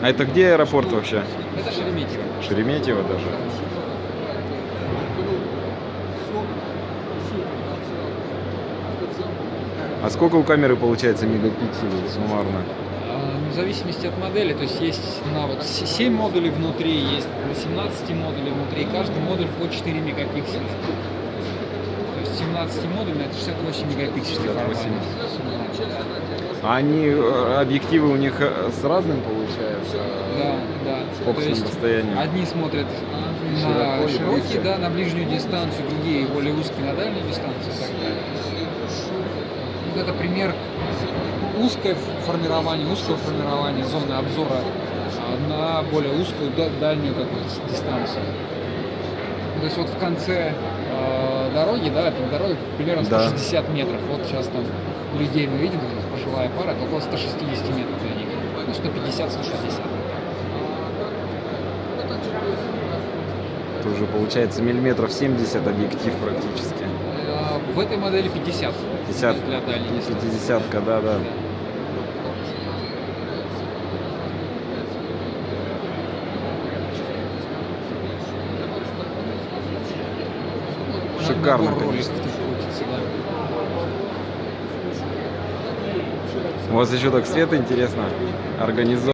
А это где аэропорт вообще? Это Шереметьево. Шереметьево даже? А сколько у камеры получается мегапикселей суммарно? Ну, В зависимости от модели, то есть есть на вот с- 7 модулей внутри, есть на 17 модулей внутри, каждый модуль по 4 мегапикселя. То есть 17 модулей это 68 мегапикселей 68. А они, э, объективы у них э, с разным получается? Да, да. С То фокусным есть? Одни смотрят Широко на широкие, близко? да, на ближнюю дистанцию, другие более узкие на дальнюю дистанцию. Вот это пример узкое формирование, узкого формирования зоны обзора а, на более узкую да- дальнюю какую-то дистанцию. То есть вот в конце э, дороги, да, это дорога примерно Да. 160 метров. Вот сейчас там людей мы видим, пожилая пара, это около 160 метров для них. Ну, 150-160. Это уже получается миллиметров 70 объектив практически. А, В этой модели 50. 50, для дальней дистанции. 50, да, да. Шикарно, конечно. У вас еще так свет интересно организован.